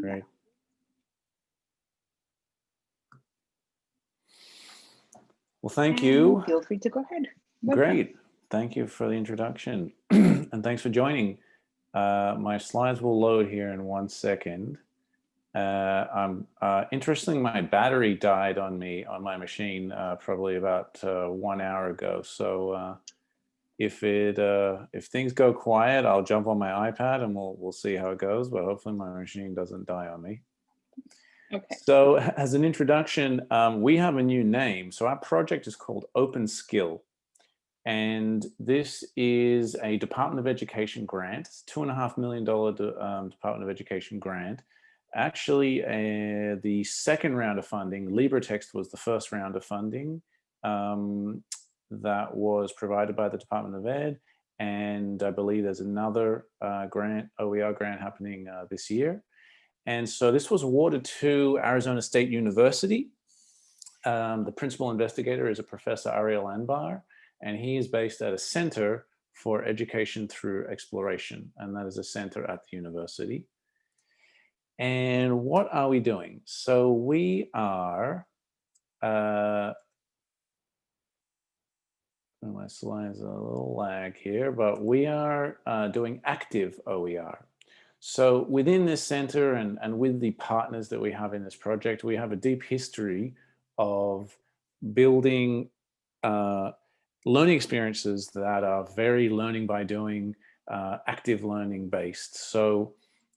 Great. Well, thank you. Feel free to go ahead. Welcome. Great. Thank you for the introduction. and thanks for joining. Uh, my slides will load here in one second. Uh, I'm uh, interestingly, my battery died on me on my machine uh, probably about uh, one hour ago. So uh, if it uh, if things go quiet, I'll jump on my iPad and we'll we'll see how it goes. But hopefully, my machine doesn't die on me. Okay. So as an introduction, um, we have a new name. So our project is called Open Skill. And this is a Department of Education grant. It's two and a half million dollar um, Department of Education grant. Actually, uh, the second round of funding, LibreText was the first round of funding um, that was provided by the Department of Ed. And I believe there's another uh, grant, OER grant happening uh, this year. And so this was awarded to Arizona State University. Um, the principal investigator is a Professor Ariel Anbar, and he is based at a center for education through exploration. And that is a center at the university. And what are we doing? So we are, uh, my slides a little lag here, but we are uh, doing active OER. So within this center and, and with the partners that we have in this project, we have a deep history of building uh, learning experiences that are very learning by doing, uh, active learning based. So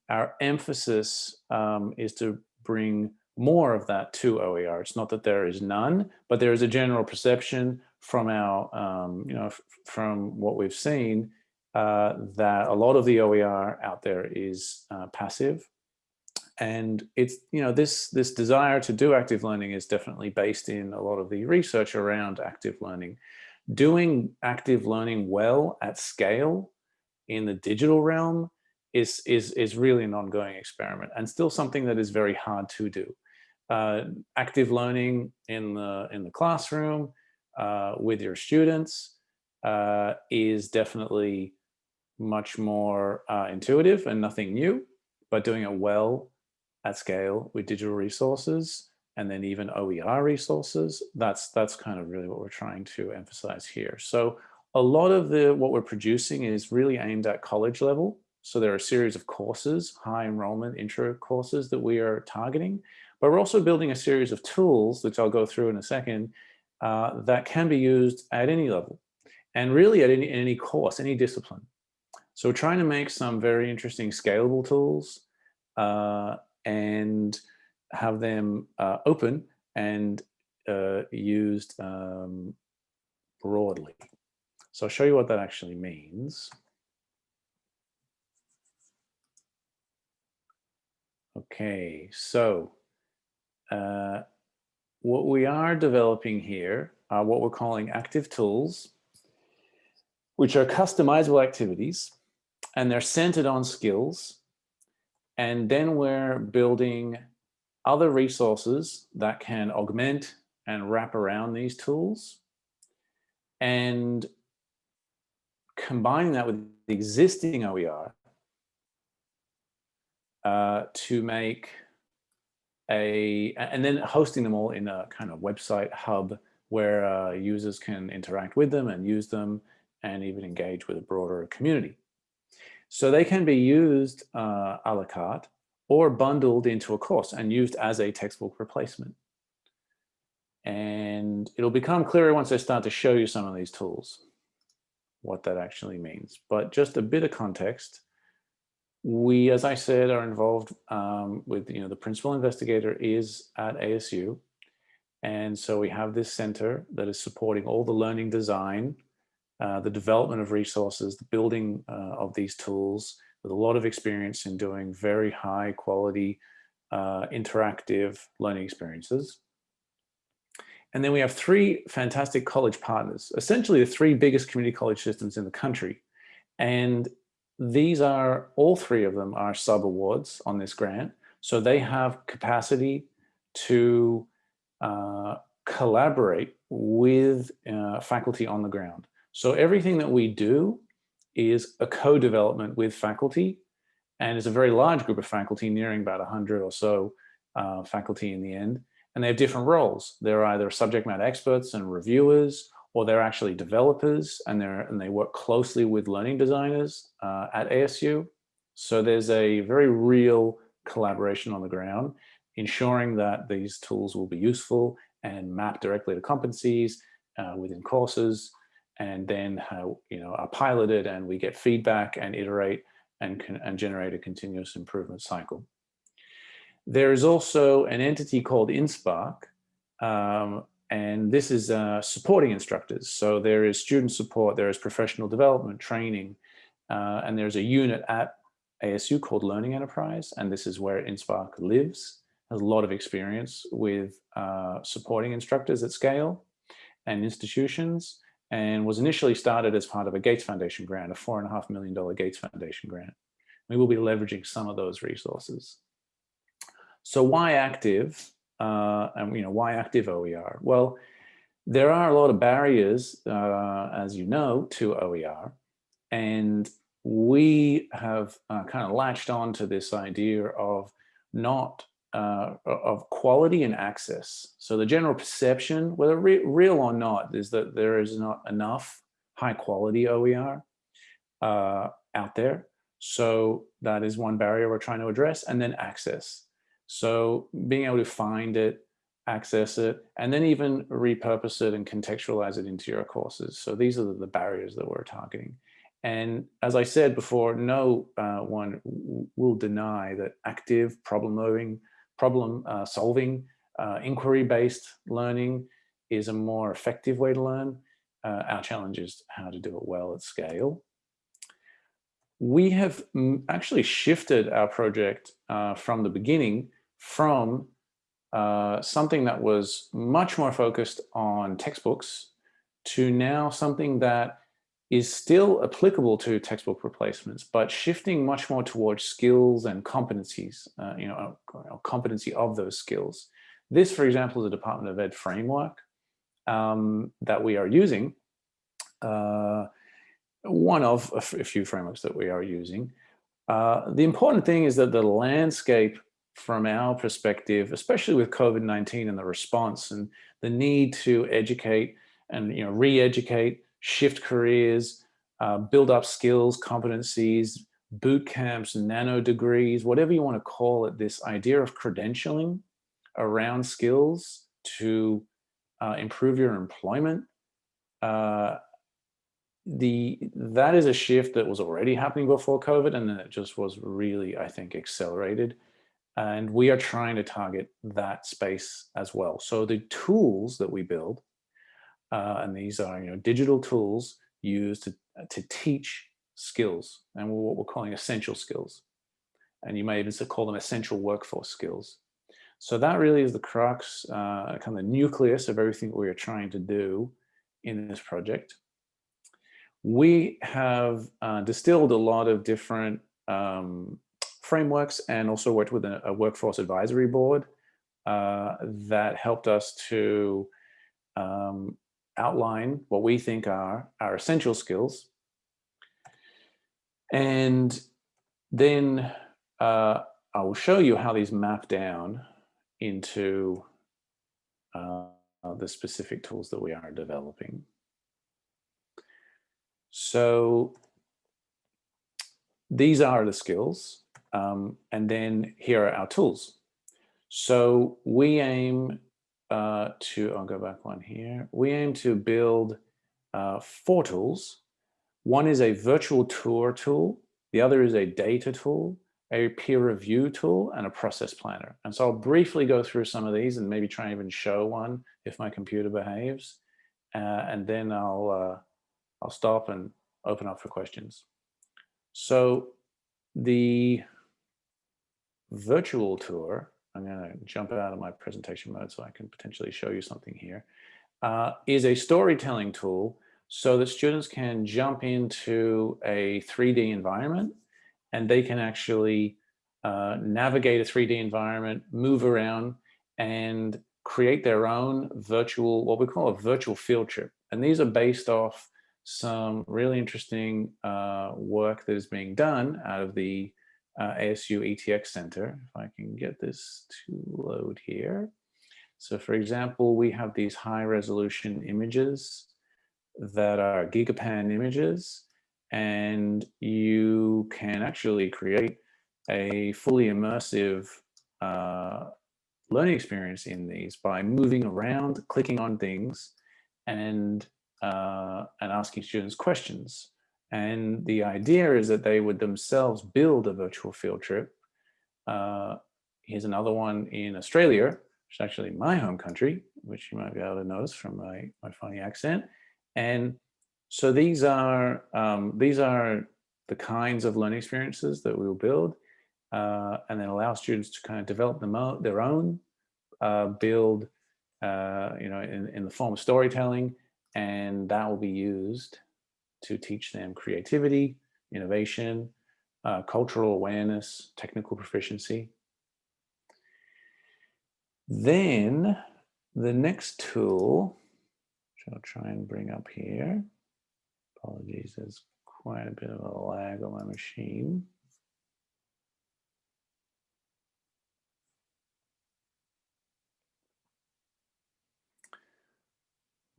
our emphasis um, is to bring more of that to OER. It's not that there is none, but there is a general perception from our, um, you know, from what we've seen uh, that a lot of the OER out there is uh, passive. And it's, you know, this, this desire to do active learning is definitely based in a lot of the research around active learning. Doing active learning well at scale in the digital realm is, is, is really an ongoing experiment and still something that is very hard to do. Uh, active learning in the, in the classroom uh, with your students uh, is definitely much more uh, intuitive and nothing new, but doing it well at scale with digital resources and then even OER resources, that's, that's kind of really what we're trying to emphasize here. So a lot of the what we're producing is really aimed at college level. So there are a series of courses, high enrollment intro courses that we are targeting, but we're also building a series of tools, which I'll go through in a second, uh, that can be used at any level and really at any, any course, any discipline. So we're trying to make some very interesting scalable tools uh, and have them uh, open and uh, used um, broadly. So I'll show you what that actually means. Okay, so uh, what we are developing here are what we're calling active tools, which are customizable activities, and they're centered on skills. And then we're building other resources that can augment and wrap around these tools and combining that with the existing OER uh, to make a, and then hosting them all in a kind of website hub where uh, users can interact with them and use them and even engage with a broader community. So they can be used uh, a la carte or bundled into a course and used as a textbook replacement. And it'll become clearer once I start to show you some of these tools, what that actually means. But just a bit of context, we, as I said, are involved um, with, you know, the principal investigator is at ASU. And so we have this center that is supporting all the learning design, uh, the development of resources, the building uh, of these tools with a lot of experience in doing very high quality uh, interactive learning experiences. And then we have three fantastic college partners, essentially the three biggest community college systems in the country. And these are, all three of them are sub-awards on this grant. So they have capacity to uh, collaborate with uh, faculty on the ground. So everything that we do is a co-development with faculty And it's a very large group of faculty, nearing about 100 or so uh, faculty in the end. And they have different roles. They're either subject matter experts and reviewers, or they're actually developers and, they're, and they work closely with learning designers uh, at ASU. So there's a very real collaboration on the ground, ensuring that these tools will be useful and map directly to competencies uh, within courses, and then how you know are piloted and we get feedback and iterate and, can, and generate a continuous improvement cycle. There is also an entity called InSpark, um, and this is uh, supporting instructors. So there is student support, there is professional development, training, uh, and there's a unit at ASU called Learning Enterprise, and this is where InSpark lives, has a lot of experience with uh, supporting instructors at scale and institutions, and was initially started as part of a Gates Foundation grant, a four and a half million dollar Gates Foundation grant. We will be leveraging some of those resources. So why active? Uh, and you know why active OER? Well, there are a lot of barriers, uh, as you know, to OER, and we have uh, kind of latched on to this idea of not uh, of quality and access. So the general perception, whether re real or not, is that there is not enough high quality OER uh, out there. So that is one barrier we're trying to address and then access. So being able to find it, access it, and then even repurpose it and contextualize it into your courses. So these are the barriers that we're targeting. And as I said before, no uh, one will deny that active problem solving, problem uh, solving, uh, inquiry-based learning is a more effective way to learn. Uh, our challenge is how to do it well at scale. We have actually shifted our project uh, from the beginning from uh, something that was much more focused on textbooks to now something that is still applicable to textbook replacements, but shifting much more towards skills and competencies, uh, you know, a, a competency of those skills. This, for example, is a Department of Ed framework um, that we are using. Uh, one of a, few frameworks that we are using. Uh, the important thing is that the landscape from our perspective, especially with COVID-19 and the response and the need to educate and you know re-educate shift careers, uh, build up skills, competencies, boot camps, nano degrees, whatever you want to call it, this idea of credentialing around skills to uh, improve your employment. Uh, the that is a shift that was already happening before COVID, and then it just was really, I think, accelerated. And we are trying to target that space as well. So the tools that we build uh, and these are you know digital tools used to, to teach skills and what we're calling essential skills. And you may even call them essential workforce skills. So that really is the crux, uh, kind of the nucleus of everything we are trying to do in this project. We have uh, distilled a lot of different um, frameworks and also worked with a, a workforce advisory board uh, that helped us to um, outline what we think are our essential skills. And then uh, I will show you how these map down into uh, the specific tools that we are developing. So these are the skills. Um, and then here are our tools. So we aim uh, to, I'll go back one here. We aim to build uh, four tools. One is a virtual tour tool. The other is a data tool, a peer review tool, and a process planner. And so I'll briefly go through some of these and maybe try and even show one if my computer behaves. Uh, and then I'll, uh, I'll stop and open up for questions. So the virtual tour I'm going to jump out of my presentation mode so I can potentially show you something here. Uh, is a storytelling tool so that students can jump into a 3D environment and they can actually uh, navigate a 3D environment, move around and create their own virtual, what we call a virtual field trip. And these are based off some really interesting uh, work that is being done out of the uh, ASU ETX Center. If I can get this to load here. So for example, we have these high resolution images that are gigapan images, and you can actually create a fully immersive uh, learning experience in these by moving around, clicking on things, and uh, and asking students questions. And the idea is that they would themselves build a virtual field trip. Uh, here's another one in Australia, which is actually my home country, which you might be able to notice from my, my funny accent. And so these are um, these are the kinds of learning experiences that we will build uh, and then allow students to kind of develop them their own, uh, build, uh, you know, in, in the form of storytelling, and that will be used to teach them creativity, innovation, uh, cultural awareness, technical proficiency. Then the next tool, which I'll try and bring up here. Apologies, there's quite a bit of a lag on my machine.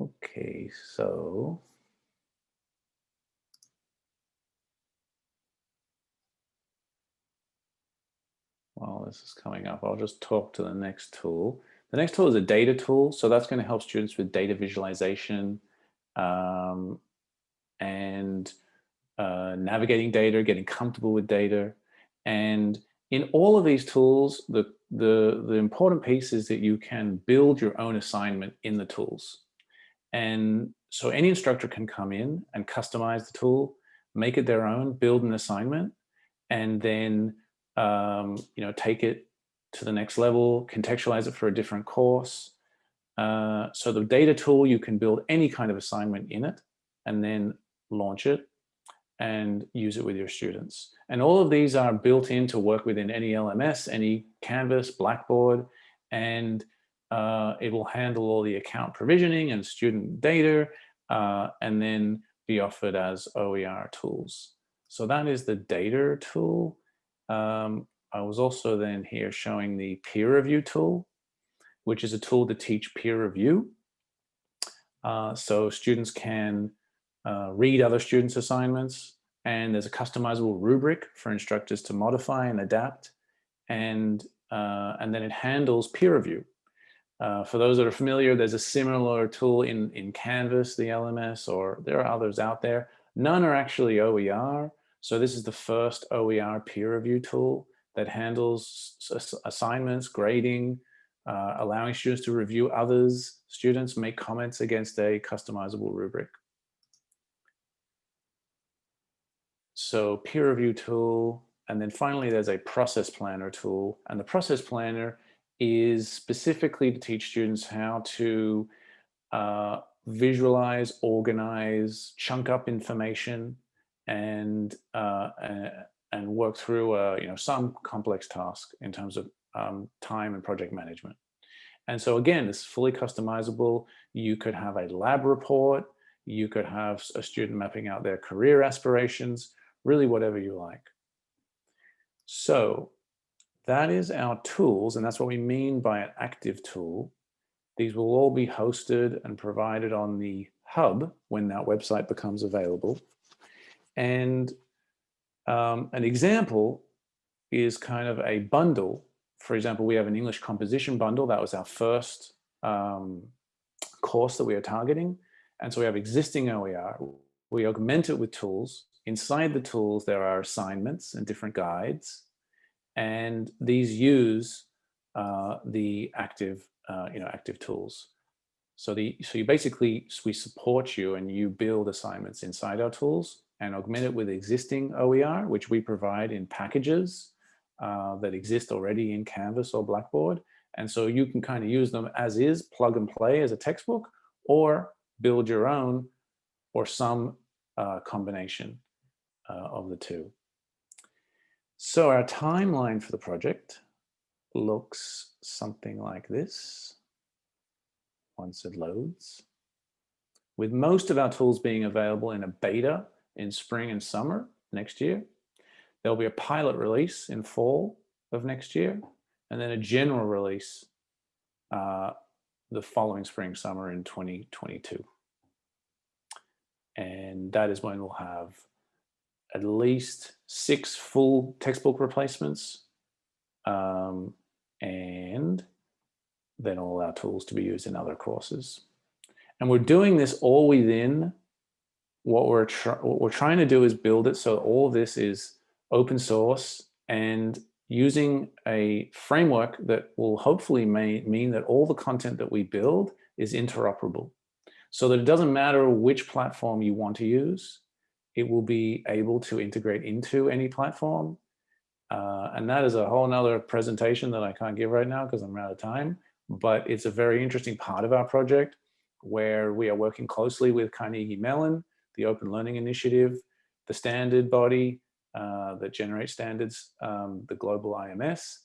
Okay, so this is coming up, I'll just talk to the next tool. The next tool is a data tool. So that's going to help students with data visualization um, and uh, navigating data, getting comfortable with data. And in all of these tools, the, the, the important piece is that you can build your own assignment in the tools. And so any instructor can come in and customize the tool, make it their own, build an assignment, and then um, you know take it to the next level, contextualize it for a different course. Uh, so the data tool, you can build any kind of assignment in it and then launch it and use it with your students. And all of these are built in to work within any LMS, any Canvas, Blackboard, and uh, it will handle all the account provisioning and student data, uh, and then be offered as OER tools. So that is the data tool. Um, I was also then here showing the peer review tool, which is a tool to teach peer review. Uh, so students can uh, read other students' assignments, and there's a customizable rubric for instructors to modify and adapt, and, uh, and then it handles peer review. Uh, for those that are familiar, there's a similar tool in, in Canvas, the LMS, or there are others out there. None are actually OER. So this is the first OER peer review tool that handles assignments, grading, uh, allowing students to review others, students make comments against a customizable rubric. So peer review tool, and then finally there's a process planner tool, and the process planner is specifically to teach students how to uh, visualize, organize, chunk up information, and uh, and work through uh, you know some complex task in terms of um, time and project management. And so again, it's fully customizable. You could have a lab report. You could have a student mapping out their career aspirations, really whatever you like. So that is our tools, and that's what we mean by an active tool. These will all be hosted and provided on the hub when that website becomes available. And um, an example is kind of a bundle. For example, we have an English composition bundle. That was our first um, course that we are targeting. And so we have existing OER. We augment it with tools. Inside the tools, there are assignments and different guides and these use uh, the active, uh, you know, active tools. So the so you basically we support you and you build assignments inside our tools and augment it with existing OER, which we provide in packages uh, that exist already in Canvas or Blackboard. And so you can kind of use them as is, plug and play as a textbook, or build your own or some uh, combination uh, of the two. So our timeline for the project looks something like this once it loads. With most of our tools being available in a beta in spring and summer next year, There'll be a pilot release in fall of next year, and then a general release uh, the following spring, summer in 2022. And that is when we'll have at least six full textbook replacements um, and then all our tools to be used in other courses. And we're doing this all within what we're, what we're trying to do is build it so all this is open source and using a framework that will hopefully may, mean that all the content that we build is interoperable. So that it doesn't matter which platform you want to use, it will be able to integrate into any platform. Uh, and that is a whole nother presentation that I can't give right now because I'm out of time, but it's a very interesting part of our project where we are working closely with Carnegie Mellon, the Open Learning Initiative, the standard body, uh, that generates standards, um, the global IMS,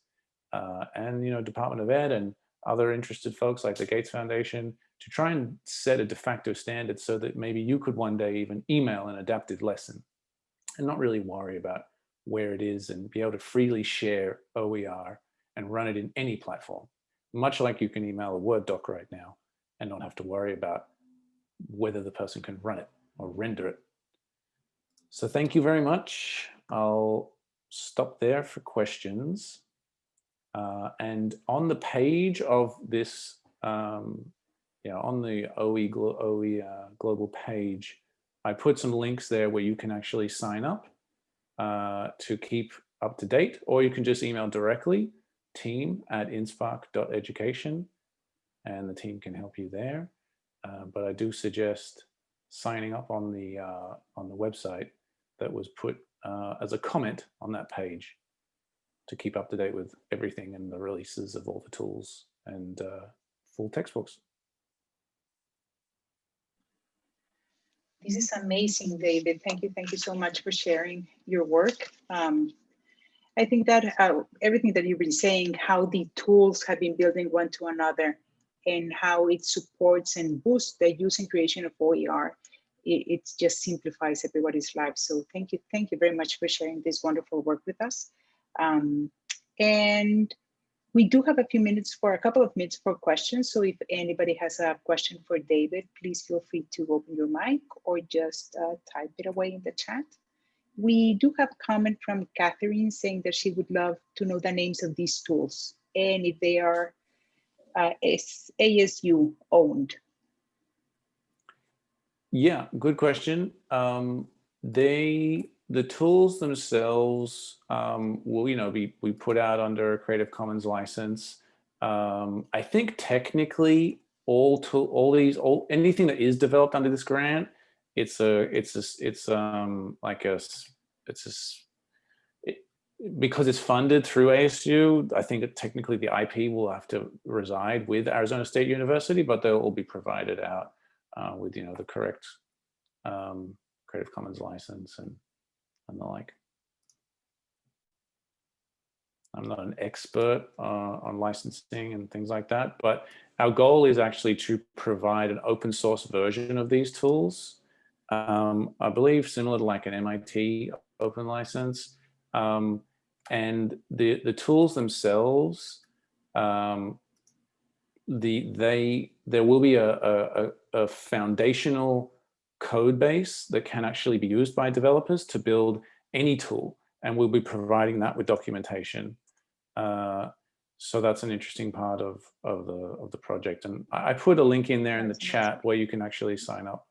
uh, and you know Department of Ed and other interested folks like the Gates Foundation to try and set a de facto standard so that maybe you could one day even email an adapted lesson and not really worry about where it is and be able to freely share OER and run it in any platform, much like you can email a Word doc right now and not have to worry about whether the person can run it or render it. So thank you very much. I'll stop there for questions. Uh, and on the page of this, um, yeah, on the OE, Glo OE uh, global page, I put some links there where you can actually sign up uh, to keep up to date, or you can just email directly team at inspark.education and the team can help you there. Uh, but I do suggest signing up on the uh, on the website that was put uh, as a comment on that page to keep up to date with everything and the releases of all the tools and uh, full textbooks. This is amazing, David. Thank you. Thank you so much for sharing your work. Um, I think that uh, everything that you've been saying, how the tools have been building one to another and how it supports and boosts the use and creation of OER it, it just simplifies everybody's life. So thank you. Thank you very much for sharing this wonderful work with us. Um, and we do have a few minutes for a couple of minutes for questions. So if anybody has a question for David, please feel free to open your mic or just uh, type it away in the chat. We do have a comment from Catherine saying that she would love to know the names of these tools and if they are uh, ASU owned. Yeah, good question. Um, they the tools themselves um, will you know be we put out under a Creative Commons license. Um, I think technically all tool all these all anything that is developed under this grant, it's a it's a it's um like a it's a because it's funded through ASU, I think technically the IP will have to reside with Arizona State University, but they'll all be provided out uh, with you know the correct um, Creative Commons license and and the like. I'm not an expert uh, on licensing and things like that, but our goal is actually to provide an open source version of these tools. Um, I believe similar to like an MIT open license. Um, and the, the tools themselves, um, the, they, there will be a, a, a foundational code base that can actually be used by developers to build any tool. And we'll be providing that with documentation. Uh, so that's an interesting part of, of, the, of the project. And I put a link in there in the chat where you can actually sign up